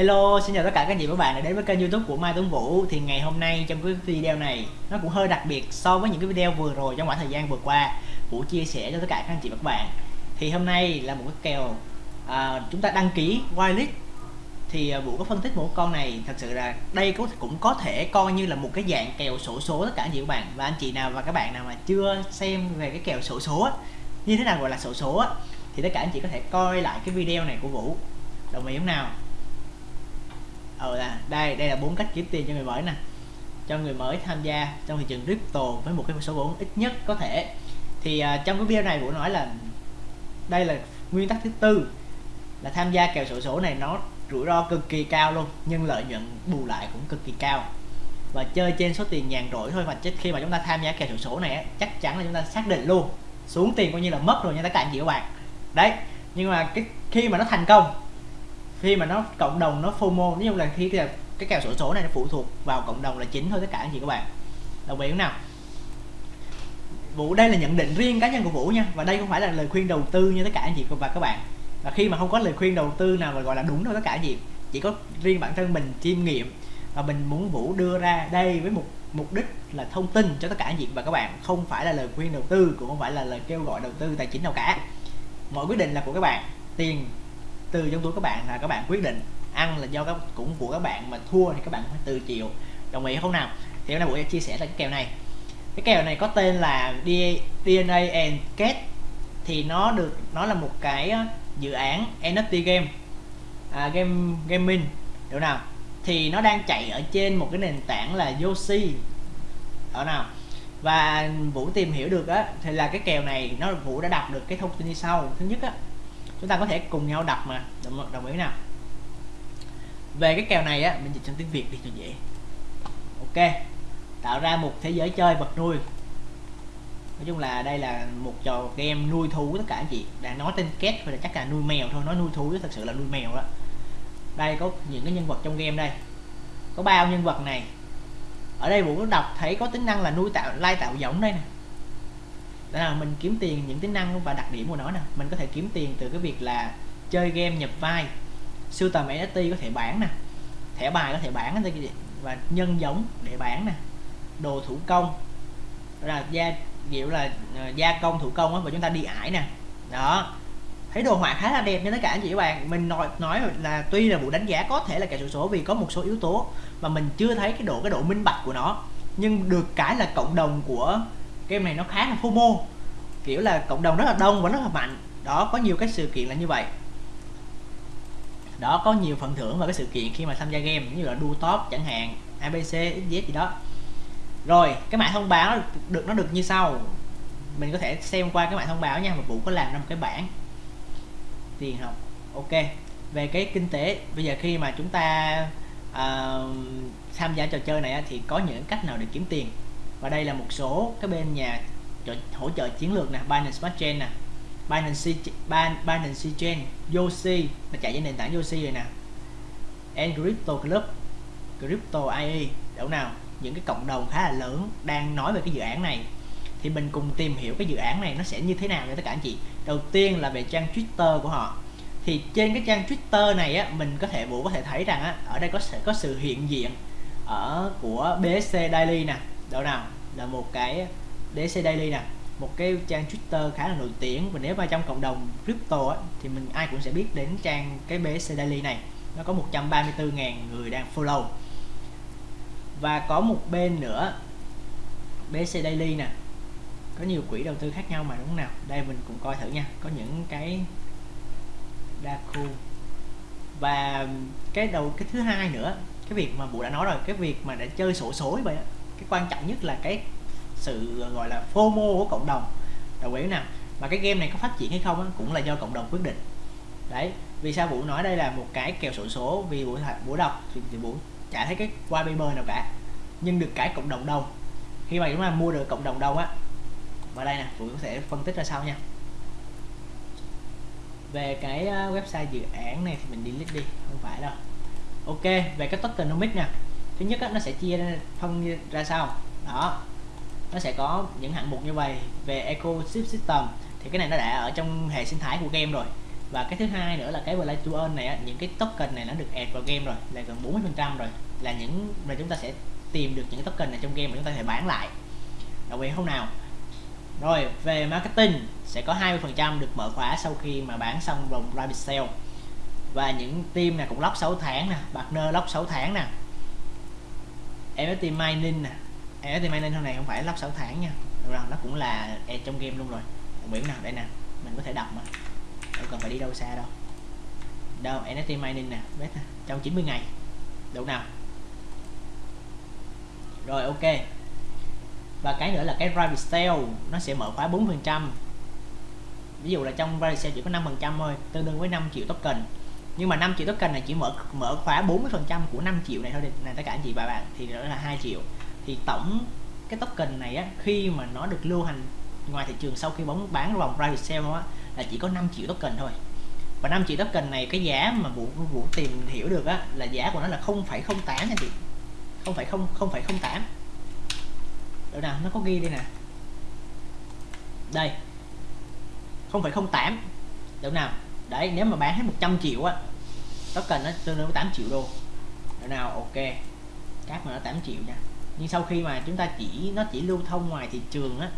Hello, xin chào tất cả các anh chị và các bạn đã đến với kênh youtube của Mai Tuấn Vũ. Thì ngày hôm nay trong cái video này nó cũng hơi đặc biệt so với những cái video vừa rồi trong khoảng thời gian vừa qua. Vũ chia sẻ cho tất cả các anh chị và các bạn. Thì hôm nay là một cái kèo à, chúng ta đăng ký whitelist Thì à, Vũ có phân tích một con này thật sự là đây cũng cũng có thể coi như là một cái dạng kèo sổ số tất cả anh chị và các bạn. Và anh chị nào và các bạn nào mà chưa xem về cái kèo sổ số như thế nào gọi là sổ số thì tất cả anh chị có thể coi lại cái video này của Vũ. Đồng ý không nào? Ờ là đây đây là bốn cách kiếm tiền cho người mới nè. Cho người mới tham gia trong thị trường crypto với một cái số vốn ít nhất có thể. Thì uh, trong cái video này Vũ nói là đây là nguyên tắc thứ tư là tham gia kèo sổ số này nó rủi ro cực kỳ cao luôn nhưng lợi nhuận bù lại cũng cực kỳ cao. Và chơi trên số tiền nhàn rỗi thôi và khi mà chúng ta tham gia kèo sổ số này chắc chắn là chúng ta xác định luôn xuống tiền coi như là mất rồi nha tất cả anh chị các bạn. Đấy nhưng mà cái khi mà nó thành công khi mà nó cộng đồng nó FOMO nói chung là khi cái, cái kèo sổ số này nó phụ thuộc vào cộng đồng là chính thôi tất cả anh chị các bạn đồng ý không nào? Vũ đây là nhận định riêng cá nhân của Vũ nha và đây không phải là lời khuyên đầu tư như tất cả anh chị và các bạn. Và khi mà không có lời khuyên đầu tư nào mà gọi là đúng đâu tất cả anh chị chỉ có riêng bản thân mình chiêm nghiệm và mình muốn Vũ đưa ra đây với một mục đích là thông tin cho tất cả anh chị và các bạn không phải là lời khuyên đầu tư cũng không phải là lời kêu gọi đầu tư tài chính nào cả. Mọi quyết định là của các bạn tiền từ trong túi các bạn là các bạn quyết định ăn là do các cũng của các bạn mà thua thì các bạn phải từ chịu. Đồng ý không nào? Thì hôm nay buổi chia sẻ là cái kèo này. Cái kèo này có tên là DNA and Cat thì nó được nó là một cái dự án NFT game à, game gaming được nào? Thì nó đang chạy ở trên một cái nền tảng là Yoshi ở nào? Và Vũ tìm hiểu được á thì là cái kèo này nó Vũ đã đọc được cái thông tin như sau. Thứ nhất á chúng ta có thể cùng nhau đọc mà. Đồng, đồng ý nào? Về cái kèo này á mình dịch sang tiếng Việt đi cho dễ. Ok. Tạo ra một thế giới chơi vật nuôi. Nói chung là đây là một trò game nuôi thú tất cả anh chị. Đã nói tên két thôi là chắc là nuôi mèo thôi. Nói nuôi thú chứ thật sự là nuôi mèo đó. Đây có những cái nhân vật trong game đây. Có bao nhân vật này. Ở đây vũ có đọc thấy có tính năng là nuôi tạo lai tạo giống đây nè đó là mình kiếm tiền những tính năng và đặc điểm của nó nè. Mình có thể kiếm tiền từ cái việc là chơi game, nhập vai. Sưu tầm NFT có thể bán nè. Thẻ bài có thể bán và nhân giống để bán nè. Đồ thủ công. Là gia, kiểu là ờ, gia công, thủ công á, và chúng ta đi ải nè. Đó. Thấy đồ họa khá là đẹp nha tất cả anh chị các bạn. Mình nói nói là tuy là vụ đánh giá có thể là kẻ sổ số vì có một số yếu tố mà mình chưa thấy cái độ cái độ minh bạch của nó. Nhưng được cái là cộng đồng của game này nó khá là FOMO kiểu là cộng đồng rất là đông và rất là mạnh. Đó có nhiều cái sự kiện là như vậy. Đó có nhiều phần thưởng và cái sự kiện khi mà tham gia game như là đua top chẳng hạn abc xz gì đó. Rồi cái mã thông báo được nó được như sau. Mình có thể xem qua cái mã thông báo nha và vũ có làm ra một cái bảng. Tiền học. Ok. Về cái kinh tế bây giờ khi mà chúng ta uh, tham gia trò chơi này thì có những cách nào để kiếm tiền? Và đây là một số cái bên nhà hỗ trợ chiến lược nè, Binance Smart Chain nè. Binance Binance Chain, Yoshi là chạy trên nền tảng Yoshi rồi nè. And Crypto Club, Crypto IE đâu nào? Những cái cộng đồng khá là lớn đang nói về cái dự án này. Thì mình cùng tìm hiểu cái dự án này nó sẽ như thế nào cho tất cả anh chị. Đầu tiên là về trang Twitter của họ. Thì trên cái trang Twitter này á, mình có thể, vũ có thể thấy rằng á, ở đây có sẽ có sự hiện diện ở của BSC Daily nè đó nào là một cái DC Daily nè một cái trang Twitter khá là nổi tiếng. Và nếu mà trong cộng đồng crypto á, thì mình ai cũng sẽ biết đến trang cái BSC Daily này. Nó có 134.000 người đang follow. Và có một bên nữa BSC Daily nè có nhiều quỹ đầu tư khác nhau mà đúng không nào? Đây mình cũng coi thử nha có những cái đa khu và cái đầu cái thứ hai nữa cái việc mà bộ đã nói rồi cái việc mà đã chơi sổ số vậy á cái quan trọng nhất là cái sự gọi là FOMO của cộng đồng. Đồng ý nào? Mà cái game này có phát triển hay không á, cũng là do cộng đồng quyết định. Đấy vì sao vũ nói đây là một cái kèo sổ số? Vì vũ vũ đọc thì, thì vũ chả thấy cái white paper nào cả. Nhưng được cái cộng đồng đông. Khi mà chúng ta mua được cộng đồng đông á và đây nè vũ sẽ phân tích ra sau nha. Về cái à, website dự án này thì mình delete đi không phải đâu. Ok về cái tokenomics nè thứ nhất á, nó sẽ chia phân ra sao? Đó. Nó sẽ có những hạng mục như vậy về ecosystem. Thì cái này nó đã ở trong hệ sinh thái của game rồi. Và cái thứ hai nữa là cái play to earn này á, những cái token này nó được add vào game rồi là gần 40 phần trăm rồi. Là những mà chúng ta sẽ tìm được những token này trong game mà chúng ta thể bán lại. Đặc biệt không nào? Rồi về marketing sẽ có 20% được mở khóa sau khi mà bán xong vòng private sale. Và những team này cũng lock 6 tháng nè partner lock 6 tháng nè. NFT mining nè. NFT mining hôm này không phải lắp 6 tháng nha. Được rồi nó cũng là e trong game luôn rồi. Nguyễn nào đây nè, mình có thể đọc mà. Đâu cần phải đi đâu xa đâu. Đâu NFT mining nè biết nè, trong 90 ngày. Đủ nào. Rồi, ok. Và cái nữa là cái private sale nó sẽ mở khóa 4 phần trăm. Ví dụ là trong private sale chỉ có 5 phần trăm thôi, tương đương với 5 triệu token nhưng mà 5 triệu token này chỉ mở mở khóa 40% của 5 triệu này thôi này tất cả anh chị và bạn thì đó là 2 triệu. Thì tổng cái token này á khi mà nó được lưu hành ngoài thị trường sau khi bóng bán vòng private sale á là chỉ có 5 triệu token thôi. Và 5 triệu token này cái giá mà vũ vũ tìm hiểu được á là giá của nó là 0,08 anh chị. 0,0 0,08 đâu nào nó có ghi đây nè. Đây. 0,08 đâu nào. Đấy nếu mà bán hết 100 triệu á token nó tương đương với 8 triệu đô. Để nào ok. Các mà nó 8 triệu nha. Nhưng sau khi mà chúng ta chỉ nó chỉ lưu thông ngoài thị trường á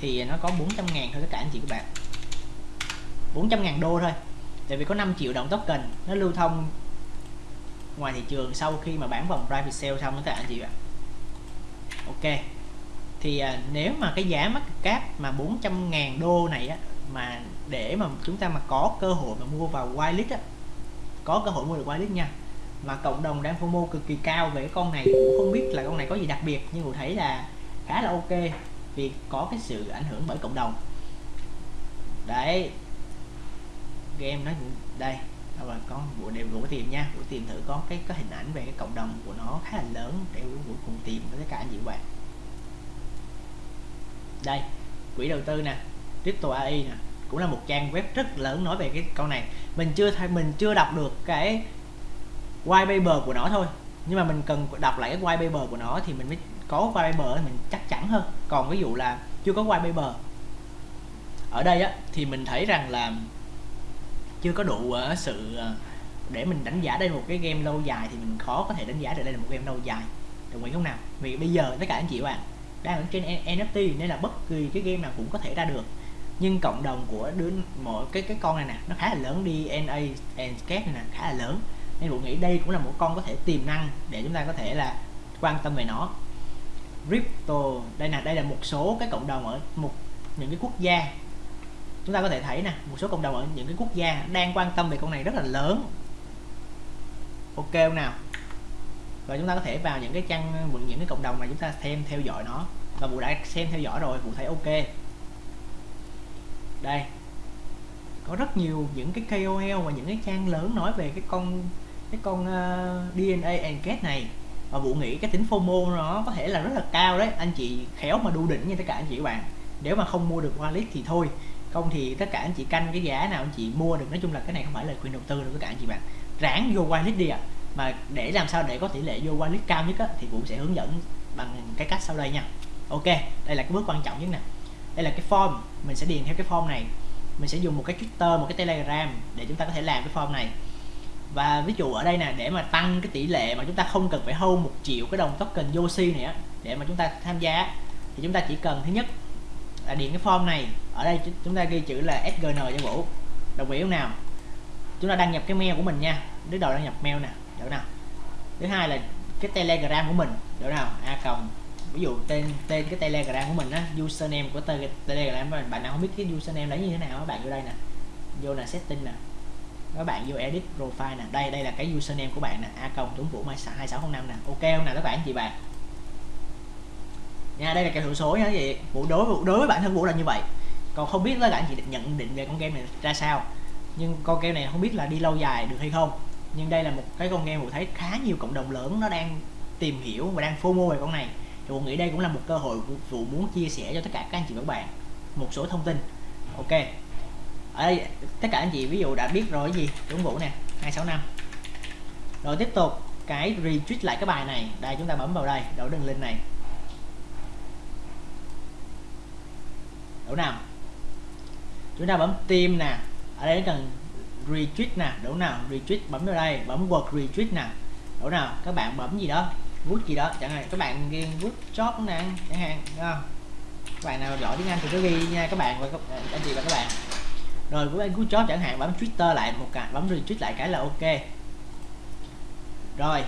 thì nó có 400 ngàn thôi tất cả anh chị các bạn. 400 ngàn đô thôi. Tại vì có 5 triệu đồng token nó lưu thông ngoài thị trường sau khi mà bán vòng private sale xong tất cả anh chị ạ. Ok. Thì à, nếu mà cái giá mắc cáp mà 400 ngàn đô này á mà để mà chúng ta mà có cơ hội mà mua vào whitelist á có cơ hội mua được whitelist nha. Mà cộng đồng đang FOMO cực kỳ cao về cái con này, cũng không biết là con này có gì đặc biệt, nhưng mà thấy là khá là ok vì có cái sự ảnh hưởng bởi cộng đồng. Đấy. Game nó đây đâu là con bộ đều vũ tìm nha. Bộ tìm thử có cái, có hình ảnh về cái cộng đồng của nó khá là lớn để bộ cùng tìm với tất cả anh chị bạn. Đây, quỹ đầu tư nè, crypto AI nè cũng là một trang web rất lớn nói về cái con này. Mình chưa thay mình chưa đọc được cái white paper của nó thôi. Nhưng mà mình cần đọc lại cái white paper của nó thì mình mới có white paper mình chắc chắn hơn. Còn ví dụ là chưa có white paper. Ở đây á thì mình thấy rằng là chưa có đủ uh, sự uh, để mình đánh giá đây một cái game lâu dài thì mình khó có thể đánh giá được đây là một game lâu dài. Đồng ý không nào? Vì bây giờ tất cả anh chị bạn đang ở trên NFT nên là bất kỳ cái game nào cũng có thể ra được nhưng cộng đồng của đứa mỗi, cái cái con này nè, nó khá là lớn DNA and Sketch này nè, khá là lớn. Nên bộ nghĩ đây cũng là một con có thể tiềm năng để chúng ta có thể là quan tâm về nó. Crypto, đây là đây là một số cái cộng đồng ở một, những cái quốc gia. Chúng ta có thể thấy nè, một số cộng đồng ở những cái quốc gia đang quan tâm về con này rất là lớn. Ok không nào? Và chúng ta có thể vào những cái trang, những cái cộng đồng mà chúng ta xem, theo dõi nó. Và vụ đã xem theo dõi rồi vụ thấy ok đây. Có rất nhiều những cái KOL và những cái trang lớn nói về cái con cái con ờ, uh, DNA Engage này. Và vụ nghĩ cái tính FOMO nó có thể là rất là cao đấy. Anh chị khéo mà đu đỉnh như tất cả anh chị các bạn. Nếu mà không mua được wallet thì thôi. Không thì tất cả anh chị canh cái giá nào anh chị mua được. Nói chung là cái này không phải là khuyên đầu tư đâu tất cả anh chị bạn. Ráng vô wallet đi ạ. À. mà để làm sao để có tỷ lệ vô wallet cao nhất á, thì cũng sẽ hướng dẫn bằng cái cách sau đây nha. Ok đây là cái bước quan trọng nhất nè đây là cái form, mình sẽ điền theo cái form này. Mình sẽ dùng một cái Twitter một cái Telegram để chúng ta có thể làm cái form này. Và ví dụ ở đây nè, để mà tăng cái tỷ lệ mà chúng ta không cần phải hold một triệu cái đồng token Yoshi này á, để mà chúng ta tham gia thì chúng ta chỉ cần, thứ nhất là điền cái form này. Ở đây chúng ta ghi chữ là SGN cho Vũ. Đồng ý không nào? Chúng ta đăng nhập cái mail của mình nha. Đứa đầu đăng nhập mail nè, được nào? Thứ hai là cái telegram của mình, được nào? A cộng ví dụ tên tên cái telegram của mình á, username của telegram mà bạn nào không biết cái username đấy như thế nào bạn vô đây nè. Vô là setting nè. Các bạn vô edit profile nè. Đây đây là cái username của bạn nè. A cộng tuấn vũ mai hai sáu năm nè. Ok không nào các bạn, chị bạn? Nha, đây là cái hiệu số nha vậy vũ đối đối với bản thân vũ là như vậy. Còn không biết là anh chị nhận định về con game này ra sao. Nhưng con game này không biết là đi lâu dài được hay không. Nhưng đây là một cái con game vũ thấy khá nhiều cộng đồng lớn nó đang tìm hiểu và đang FOMO về con này thì vũ nghĩ đây cũng là một cơ hội vũ muốn chia sẻ cho tất cả các anh chị và các bạn một số thông tin. Ok. Ở đây, tất cả anh chị ví dụ đã biết rồi cái gì? Đúng vũ nè 265 rồi tiếp tục, cái retweet lại cái bài này. Đây, chúng ta bấm vào đây đổ đường link này. Đủ nào? Chúng ta bấm tim nè. Ở đây cần retweet nè. Đúng nào? Retweet, bấm vào đây, bấm word retweet nè. Đúng nào? Các bạn bấm gì đó good gì đó, chẳng hạn, các bạn ghi good job nè, chẳng hạn, đúng không? Các bạn nào giỏi tiếng Anh thì cứ ghi nha, các bạn và các anh chị và các bạn. Rồi của anh good job chẳng hạn, bấm Twitter lại một cái, bấm retweet lại cái là ok. Rồi,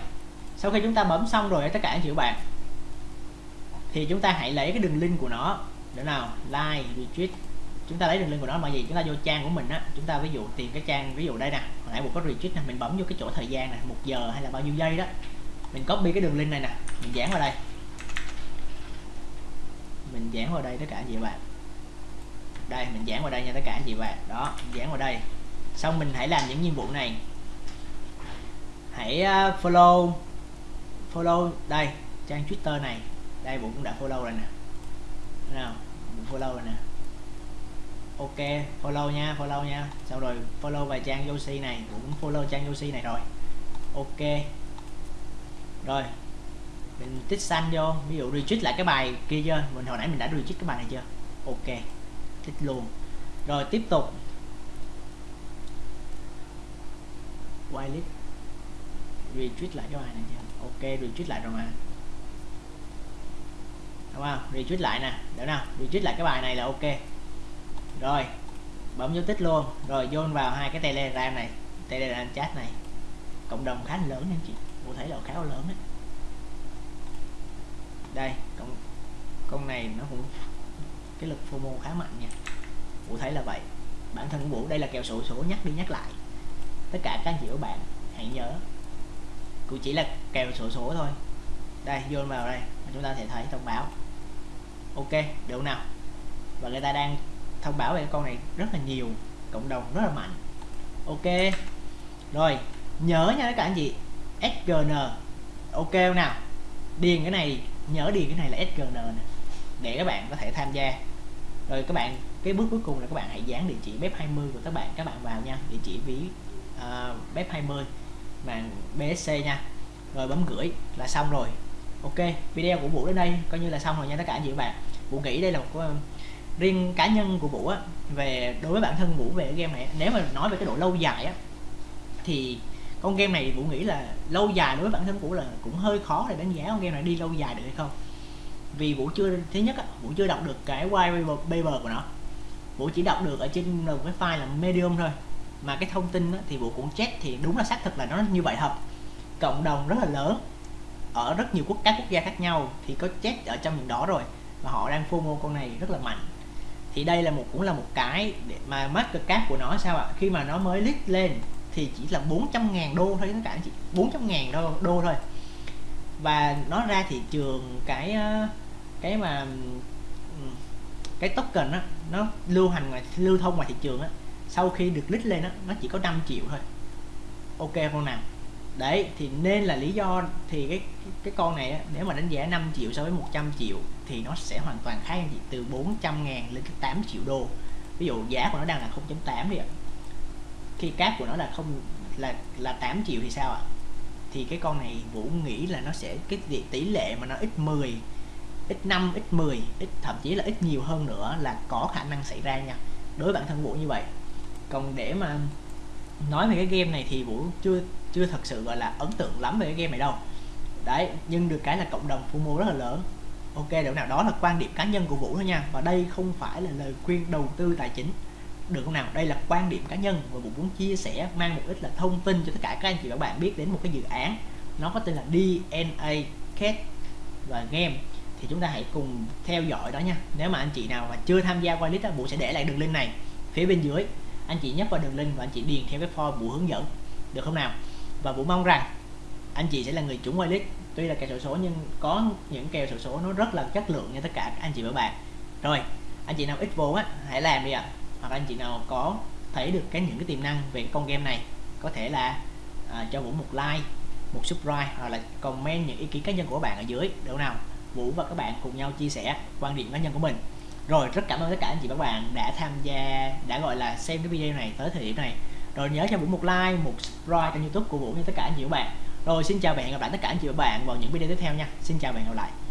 sau khi chúng ta bấm xong rồi tất cả anh chị các bạn, thì chúng ta hãy lấy cái đường link của nó. Để nào? Like, retweet. Chúng ta lấy đường link của nó mà gì chúng ta vô trang của mình á, chúng ta ví dụ tìm cái trang, ví dụ đây nè. Hồi nãy một có retweet nè, mình bấm vô cái chỗ thời gian nè, một giờ hay là bao nhiêu giây đó mình copy cái đường link này nè, mình dán vào đây. Mình dán vào đây tất cả anh chị bạn. Đây, mình dán vào đây nha tất cả anh chị bạn. Đó dán vào đây. Xong mình hãy làm những nhiệm vụ này. Hãy ờ, follow follow đây, trang twitter này. Đây bộ cũng đã follow rồi nè. Nào bộ follow rồi nè. Ok, follow nha follow nha. Sau rồi follow vài trang Yoshi này. Cũng follow trang Yoshi này rồi. Ok rồi. Mình tích xanh vô, ví dụ retweet lại cái bài kia chưa? Mình, hồi nãy mình đã retweet cái bài này chưa? Ok. Tích luôn. Rồi, tiếp tục. Whitelist. Retweet lại cái bài này chưa? Ok, retweet lại rồi mà. Đúng không? Retweet lại nè. Để nào? Retweet lại cái bài này là ok. Rồi. Bấm dấu tích luôn. Rồi, vô vào hai cái telegram này. Telegram chat này. Cộng đồng khá lớn nha chị cô thấy là khá là lớn đấy đây, con con này nó cũng, cái lực FOMO khá mạnh nha. Vũ thấy là vậy. Bản thân của Vũ, đây là kèo sổ số nhắc đi nhắc lại. Tất cả các anh chị của bạn hãy nhớ. Cũng chỉ là kèo sổ số thôi. Đây, vô vào đây, chúng ta sẽ thấy thông báo. Ok, được nào. Và người ta đang thông báo về con này rất là nhiều, cộng đồng rất là mạnh. Ok. Rồi, nhớ nha tất cả anh chị. SGN ok không nào? Điền cái này nhớ điền cái này là SGN nè. Để các bạn có thể tham gia. Rồi các bạn cái bước cuối cùng là các bạn hãy dán địa chỉ bếp 20 của các bạn các bạn vào nha. Địa chỉ ví uh, bếp 20 màn BSC nha. Rồi bấm gửi là xong rồi. Ok video của Vũ đến đây coi như là xong rồi nha tất cả anh chị các bạn. Vũ nghĩ đây là một ờ, riêng cá nhân của Vũ á về đối với bản thân Vũ về game này nếu mà nói về cái độ lâu dài á thì con game này Vũ nghĩ là lâu dài đối với bản thân Vũ là cũng hơi khó để đánh giá con game này đi lâu dài được hay không. Vì Vũ chưa thứ nhất á, Vũ chưa đọc được cái white paper của nó. Vũ chỉ đọc được ở trên một cái file là medium thôi. Mà cái thông tin á, thì Vũ cũng check thì đúng là xác thực là nó như vậy thật. Cộng đồng rất là lớn ở rất nhiều quốc các quốc gia khác nhau thì có check ở trong những đó rồi. Và họ đang FOMO con này rất là mạnh. Thì đây là một cũng là một cái để mà market cap của nó sao ạ? Khi mà nó mới list lên thì chỉ là 400 ngàn đô thôi các bạn chị 400 ngàn đô, đô thôi. Và nó ra thị trường cái ờ, cái mà ừ, cái token á nó lưu hành ngoài lưu thông ngoài thị trường á sau khi được lít lên á nó chỉ có 5 triệu thôi. Ok con nào? Đấy thì nên là lý do thì cái cái con này á, nếu mà đánh giá 5 triệu so với 100 triệu thì nó sẽ hoàn toàn khác chị từ 400 ngàn lên 8 triệu đô. Ví dụ giá của nó đang là 0.8 đi ạ khi cáp của nó là không, là là 8 triệu thì sao ạ? Thì cái con này Vũ nghĩ là nó sẽ, cái tỷ lệ mà nó ít 10 ít 5 ít 10 ít, thậm chí là ít nhiều hơn nữa là có khả năng xảy ra nha. Đối với bản thân Vũ như vậy. Còn để mà nói về cái game này thì Vũ chưa chưa thật sự, gọi là, ấn tượng lắm về cái game này đâu. Đấy, nhưng được cái là cộng đồng FOMO rất là lớn. Ok điều nào đó là quan điểm cá nhân của Vũ thôi nha. Và đây không phải là lời khuyên đầu tư tài chính được không nào? Đây là quan điểm cá nhân và Vũ muốn chia sẻ, mang một ít là thông tin cho tất cả các anh chị và các bạn biết đến một cái dự án. Nó có tên là DNA Cat và Game. Thì chúng ta hãy cùng theo dõi đó nha. Nếu mà anh chị nào mà chưa tham gia qua list Vũ sẽ để lại đường link này phía bên dưới. Anh chị nhấp vào đường link và anh chị điền theo cái form Vũ hướng dẫn. Được không nào? Và Vũ mong rằng anh chị sẽ là người trúng whitelist tuy là kèo sổ số nhưng có những kèo sổ số nó rất là chất lượng nha tất cả các anh chị và bạn. Rồi, anh chị nào ít vốn á, hãy làm đi ạ. à hoặc anh chị nào có thấy được cái những cái tiềm năng về con game này có thể là à, cho Vũ một like một subscribe hoặc là comment những ý kiến cá nhân của bạn ở dưới. Đâu nào Vũ và các bạn cùng nhau chia sẻ quan điểm cá nhân của mình. Rồi rất cảm ơn tất cả anh chị và các bạn đã tham gia đã gọi là xem cái video này tới thời điểm này. Rồi nhớ cho Vũ một like một subscribe kênh youtube của Vũ như tất cả anh chị và các bạn. Rồi xin chào và hẹn gặp lại tất cả anh chị và các bạn vào những video tiếp theo nha. Xin chào và hẹn gặp lại.